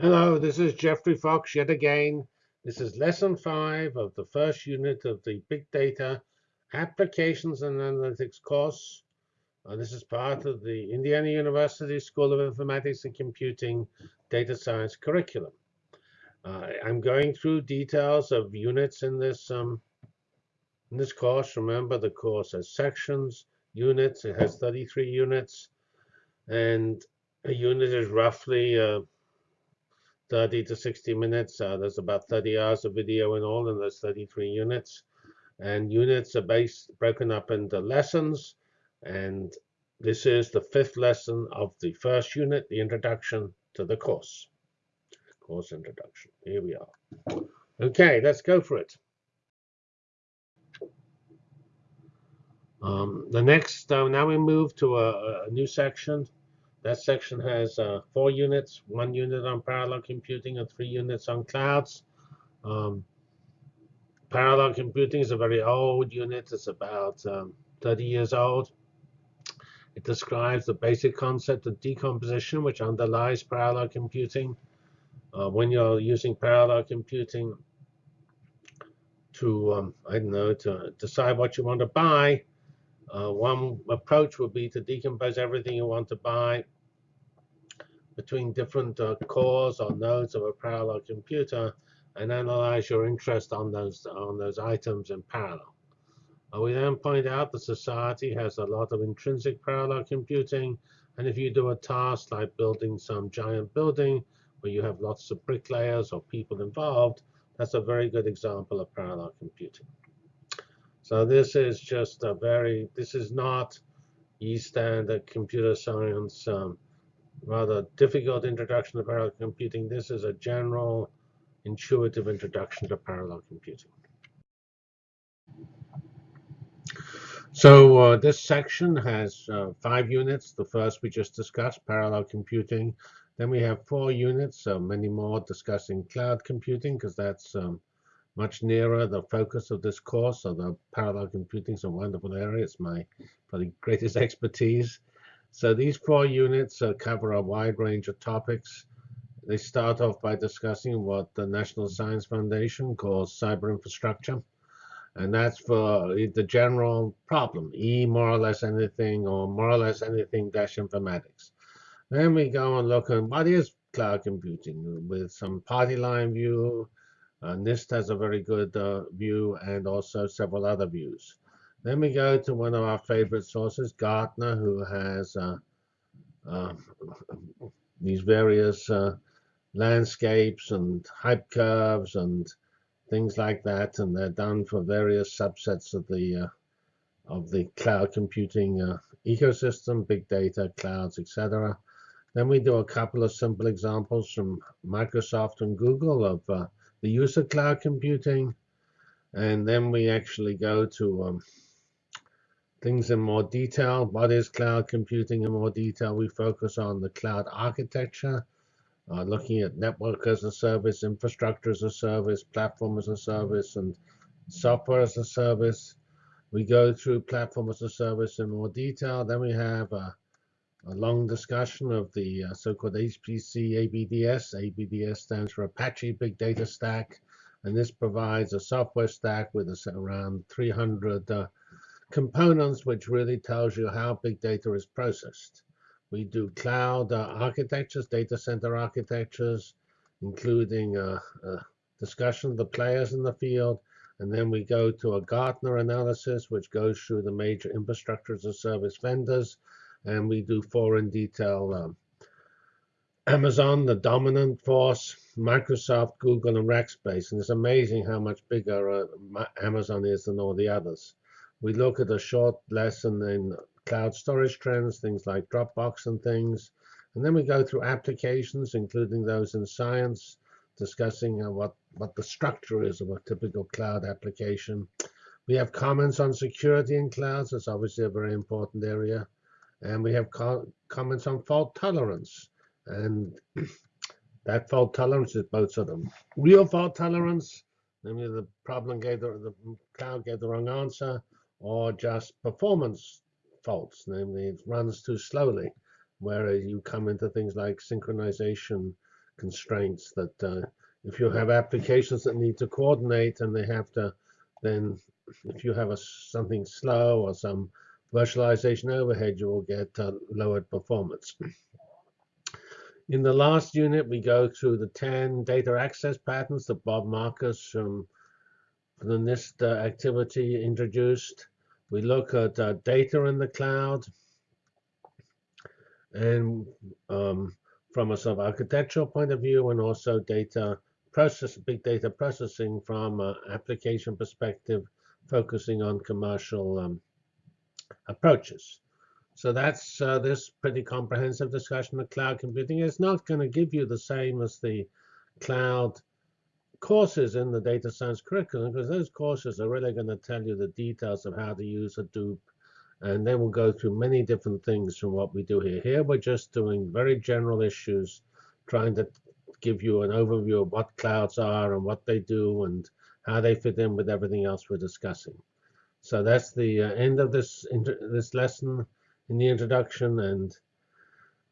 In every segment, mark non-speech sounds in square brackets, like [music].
Hello, this is Geoffrey Fox yet again. This is lesson five of the first unit of the Big Data Applications and Analytics course. Uh, this is part of the Indiana University School of Informatics and Computing Data Science curriculum. Uh, I'm going through details of units in this um, in this course. Remember, the course has sections, units. It has 33 units, and a unit is roughly uh, 30 to 60 minutes. Uh, there's about 30 hours of video in all and there's 33 units. And units are based broken up into lessons. And this is the fifth lesson of the first unit, the introduction to the course. Course introduction. Here we are. Okay, let's go for it. Um, the next, uh, now we move to a, a new section that section has uh, four units, one unit on parallel computing and three units on clouds. Um, parallel computing is a very old unit. It's about um, 30 years old. It describes the basic concept of decomposition, which underlies parallel computing. Uh, when you're using parallel computing to, um, I don't know, to decide what you want to buy, uh, one approach would be to decompose everything you want to buy between different uh, cores or nodes of a parallel computer and analyze your interest on those on those items in parallel. Uh, we then point out that society has a lot of intrinsic parallel computing, and if you do a task like building some giant building where you have lots of bricklayers or people involved, that's a very good example of parallel computing. So this is just a very, this is not e-standard computer science, um, rather difficult introduction to parallel computing. This is a general, intuitive introduction to parallel computing. So uh, this section has uh, five units. The first we just discussed, parallel computing. Then we have four units, so many more discussing cloud computing, because that's um, much nearer the focus of this course. So the parallel computing is a wonderful area. It's my probably greatest [laughs] expertise. So these four units uh, cover a wide range of topics. They start off by discussing what the National Science Foundation calls cyber infrastructure. And that's for the general problem, E more or less anything or more or less anything dash informatics. Then we go and look at what is cloud computing with some party line view, uh, NIST has a very good uh, view and also several other views. Then we go to one of our favorite sources, Gartner, who has uh, uh these various uh, landscapes and hype curves and things like that, and they're done for various subsets of the uh, of the cloud computing ecosystem, big data, clouds, etc. Then we do a couple of simple examples from Microsoft and Google of the use of cloud computing. And then we actually go to um, things in more detail. What is cloud computing in more detail? We focus on the cloud architecture, uh, looking at network as a service, infrastructure as a service, platform as a service, and software as a service. We go through platform as a service in more detail. Then we have a a long discussion of the uh, so-called HPC ABDS. ABDS stands for Apache Big Data Stack, and this provides a software stack with around 300 uh, components, which really tells you how big data is processed. We do cloud uh, architectures, data center architectures, including a, uh, a discussion of the players in the field, and then we go to a Gartner analysis, which goes through the major infrastructure as a service vendors and we do four in detail. Um, Amazon, the dominant force, Microsoft, Google, and Rackspace. And it's amazing how much bigger uh, Amazon is than all the others. We look at a short lesson in cloud storage trends, things like Dropbox and things. And then we go through applications, including those in science, discussing uh, what, what the structure is of a typical cloud application. We have comments on security in clouds. That's obviously a very important area. And we have co comments on fault tolerance. And [clears throat] that fault tolerance is both sort of real fault tolerance, namely the problem gave the, the cloud gave the wrong answer, or just performance faults, namely it runs too slowly, whereas you come into things like synchronization, constraints that uh, if you have applications that need to coordinate and they have to then if you have a, something slow or some virtualization overhead, you will get uh, lowered performance. In the last unit, we go through the 10 data access patterns that Bob Marcus from, from the NIST activity introduced. We look at uh, data in the cloud and um, from a sort of architectural point of view and also data process, big data processing from an application perspective, focusing on commercial um, approaches. So that's uh, this pretty comprehensive discussion of cloud computing. It's not going to give you the same as the cloud courses in the data science curriculum because those courses are really going to tell you the details of how to use Hadoop and they will go through many different things from what we do here. Here we're just doing very general issues, trying to give you an overview of what clouds are and what they do and how they fit in with everything else we're discussing. So that's the uh, end of this this lesson in the introduction, and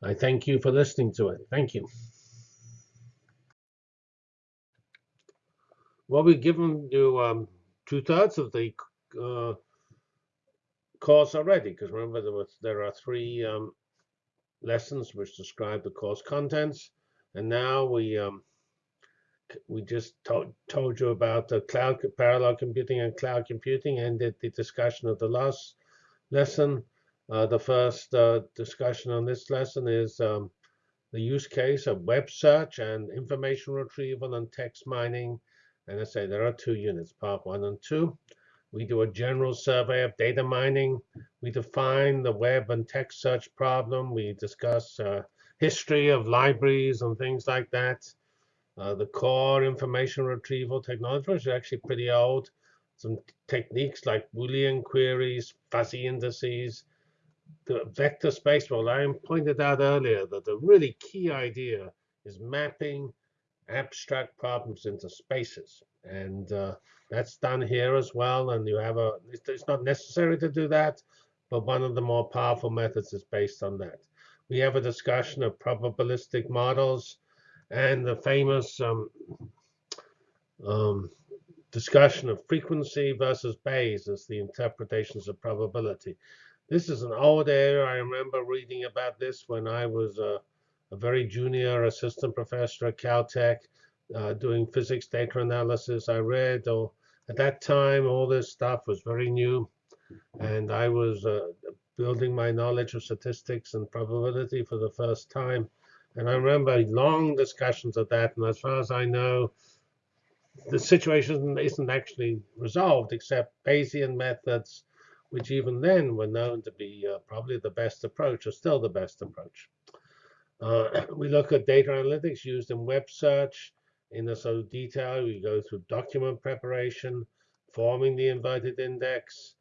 I thank you for listening to it. Thank you. Well, we've given you um, two-thirds of the uh, course already, because remember there, was, there are three um, lessons which describe the course contents, and now we um, we just told, told you about the cloud parallel computing and cloud computing, and did the discussion of the last lesson. Uh, the first uh, discussion on this lesson is um, the use case of web search and information retrieval and text mining. And I say there are two units, part one and two. We do a general survey of data mining. We define the web and text search problem. We discuss uh, history of libraries and things like that. Uh, the core information retrieval technology is actually pretty old. Some techniques like Boolean queries, fuzzy indices, the vector space model, I pointed out earlier that the really key idea is mapping abstract problems into spaces. And uh, that's done here as well. And you have a, it's not necessary to do that, but one of the more powerful methods is based on that. We have a discussion of probabilistic models and the famous um, um, discussion of frequency versus Bayes as the interpretations of probability. This is an old area. I remember reading about this when I was a, a very junior assistant professor at Caltech uh, doing physics data analysis. I read, or at that time, all this stuff was very new. And I was uh, building my knowledge of statistics and probability for the first time. And I remember long discussions of that. And as far as I know, the situation isn't actually resolved except Bayesian methods which even then were known to be uh, probably the best approach, or still the best approach. Uh, [clears throat] we look at data analytics used in web search in a sort of detail. We go through document preparation, forming the inverted index,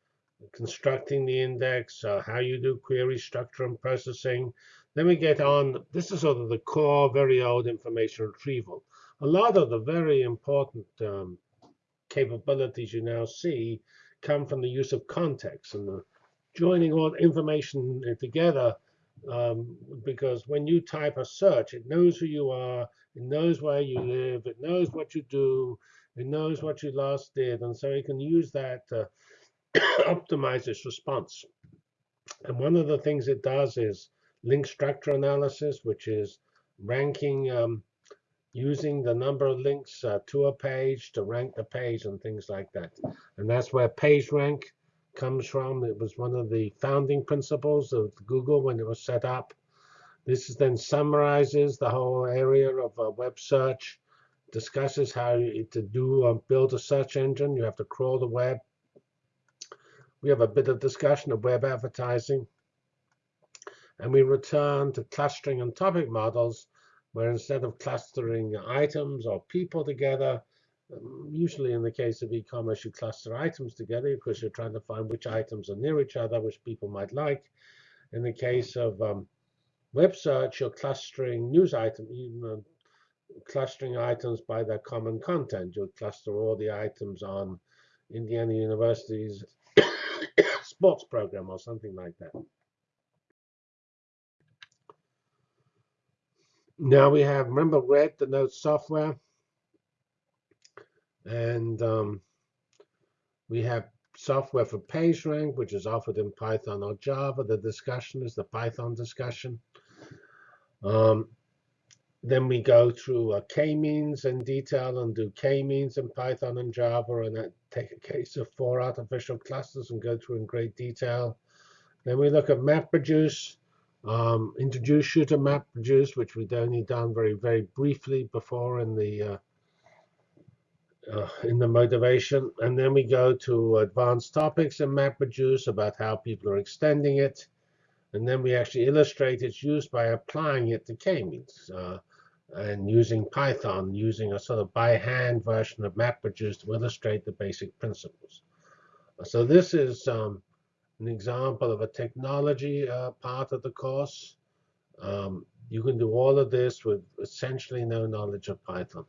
constructing the index, uh, how you do query structure and processing. Then we get on, this is sort of the core, very old information retrieval. A lot of the very important um, capabilities you now see come from the use of context and the joining all information together. Um, because when you type a search, it knows who you are, it knows where you live, it knows what you do, it knows what you last did, and so it can use that to [coughs] optimize its response. And one of the things it does is link structure analysis, which is ranking um, using the number of links uh, to a page to rank the page and things like that. And that's where PageRank comes from. It was one of the founding principles of Google when it was set up. This then summarizes the whole area of uh, web search, discusses how to do um, build a search engine. You have to crawl the web. We have a bit of discussion of web advertising. And we return to clustering and topic models where instead of clustering items or people together, um, usually in the case of e-commerce, you cluster items together because you're trying to find which items are near each other, which people might like. In the case of um, web search, you're clustering news items, know, clustering items by their common content. You'll cluster all the items on Indiana University's [coughs] sports program or something like that. Now we have, remember red denotes software. And um, we have software for PageRank, which is offered in Python or Java. The discussion is the Python discussion. Um, then we go through uh, k-means in detail and do k-means in Python and Java, and take a case of four artificial clusters and go through in great detail. Then we look at MapReduce, um, introduce you to MapReduce, which we'd only done very, very briefly before in the uh, uh, in the motivation. And then we go to advanced topics in MapReduce about how people are extending it. And then we actually illustrate its use by applying it to k-means uh, and using Python, using a sort of by hand version of MapReduce to illustrate the basic principles. So this is um, an example of a technology uh, part of the course. Um, you can do all of this with essentially no knowledge of Python.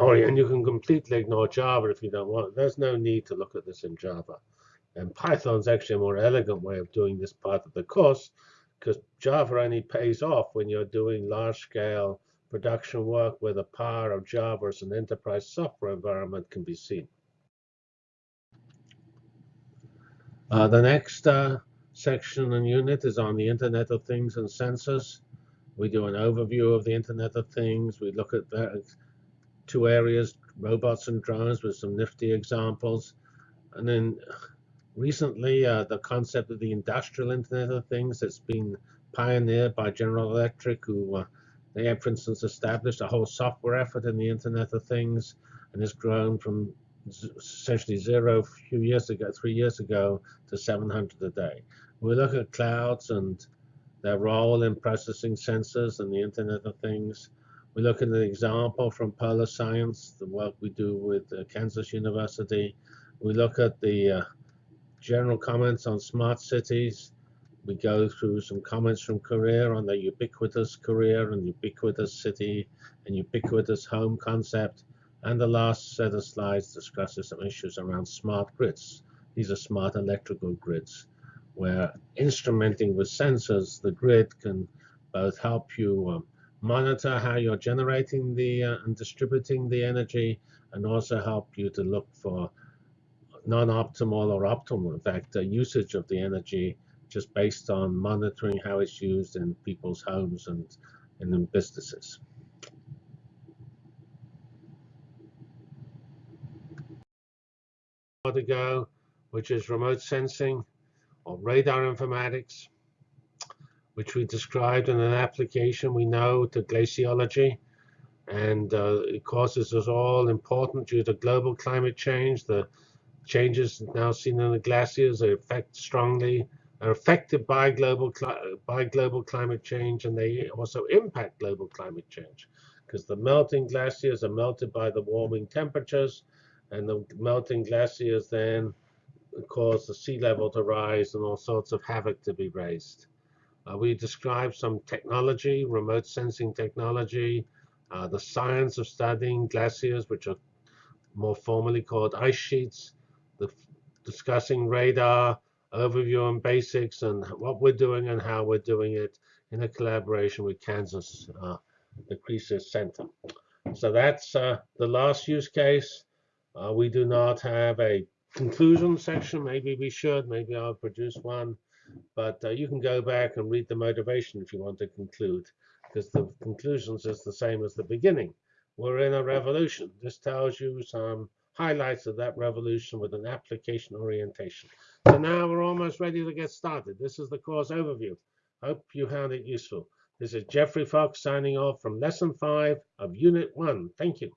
Oh, and you can completely ignore Java if you don't want. There's no need to look at this in Java. And Python's actually a more elegant way of doing this part of the course because Java only pays off when you're doing large-scale production work where the power of Java as an enterprise software environment can be seen. Uh, the next uh, section and unit is on the Internet of Things and sensors. We do an overview of the Internet of Things. We look at two areas, robots and drones, with some nifty examples. And then recently, uh, the concept of the industrial Internet of Things that's been pioneered by General Electric, who uh, they have, for instance, established a whole software effort in the Internet of Things and has grown from essentially zero a few years ago, three years ago, to 700 a day. We look at clouds and their role in processing sensors and the Internet of Things. We look at an example from Polar Science, the work we do with uh, Kansas University. We look at the uh, general comments on smart cities. We go through some comments from Korea on the ubiquitous Korea and ubiquitous city and ubiquitous home concept. And the last set of slides discusses some issues around smart grids. These are smart electrical grids, where instrumenting with sensors, the grid can both help you um, monitor how you're generating the uh, and distributing the energy, and also help you to look for non-optimal or optimal, in fact, uh, usage of the energy just based on monitoring how it's used in people's homes and, and in businesses. ago, which is remote sensing or radar informatics, which we described in an application we know to glaciology. And uh, course, this is all important due to global climate change. The changes now seen in the glaciers are affect strongly are affected by global by global climate change, and they also impact global climate change because the melting glaciers are melted by the warming temperatures, and the melting glaciers then cause the sea level to rise and all sorts of havoc to be raised. Uh, we describe some technology, remote sensing technology, uh, the science of studying glaciers, which are more formally called ice sheets, the discussing radar, overview and basics, and what we're doing and how we're doing it in a collaboration with Kansas, uh, the CReSIS Center. So that's uh, the last use case. Uh, we do not have a conclusion section. Maybe we should. Maybe I'll produce one. But uh, you can go back and read the motivation if you want to conclude, because the conclusions is the same as the beginning. We're in a revolution. This tells you some highlights of that revolution with an application orientation. So now we're almost ready to get started. This is the course overview. Hope you found it useful. This is Geoffrey Fox signing off from Lesson 5 of Unit 1. Thank you.